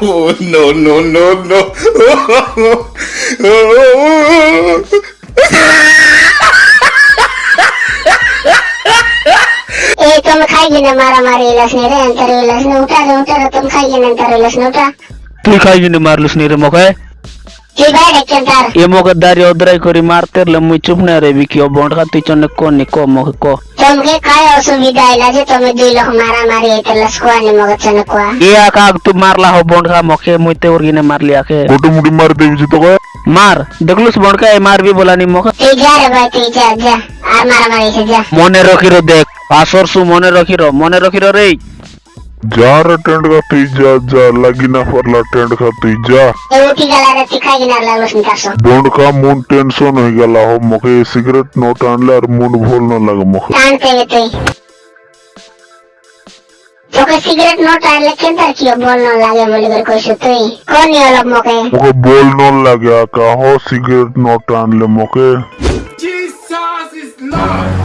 oh, no, no, no, no. Oh, oh, तुम खाइए मारा मारी लसने रे अंतर लसने उठा रे उठा तुम खाइए अंतर लसने उठा तू खाइए मार लसने रे मौका है ಎಮೋಗ ದಾರಿ ಹೋದ್ರೈ ಕೊರಿ ಮಾರ್ತಿರ್ಲ ಮುಚ್ಚುಪ್ನೆ ರೇ ಬಿಕಿ ಒಬ್ಬ ಹೊಡ್ಕತ್ತಿ ಚೊನ್ನಕ್ಕೋ ನಿಕ್ಕೋ ಮೊಗಕ್ಕೋ ತಮ್ಗೆ ಕಾಯ ಅಸುವಿಧಾ ಇಲ್ಲ ಜೆ ತಮ್ಮೆ ದುಯ್ ಲೋಕ ಮಾರಾ ಮಾರಿ ಐತಲ್ಲ ಸ್ಕೋ ನಿಮಗ ಚನಕ್ಕೋ ಏ ಆಕ ಆಗ್ತು ಮಾರ್ಲಾ ಹೋ ಬೊಂಡ್ಕ ಮೊಕೆ ಮುಯ್ತೆ ಊರ್ಗಿನೆ ಮಾರ್ಲಿ ಆಕೆ ಗುಡು ಮುಡಿ ಮಾರ್ ದೇವಿ ಜಿ ತಗೋ ಮಾರ್ ದಗ್ಲುಸ್ ಬೊಂಡ್ಕ ಏ ಮಾರ್ ಬಿ ಬೋಲಾ ನಿಮಗ ಏ ಜಾ ರೇ ಬಾಯ್ ತಿ ಜಾ ಜಾ ಆರ್ ಮಾರಾ ಮಾರಿ ಜಾ ಮನೆ ರಕಿರೋ ದೇಖ ಪಾಸರ್ಸು ಮನೆ ರಕಿರೋ ಮನೆ ರಕಿರೋ ರೇ जा रहा टेंट का तीजा जा लगी ना फरला टेंट का तीजा। रोटी गला रे सिखाई ना ला रोशन कासो बोंड का मून टेंशन होई गला हो मके सिगरेट नोट आनले और मून भूल न लग मके कान पे तो तोके सिगरेट नोट आनले केंता छियो बोल न लागे बोली कर कोई सुतई कोन यो लब मके मके बोल न लगे का तो हो सिगरेट नोट आनले मके जीसस इज़ लॉर्ड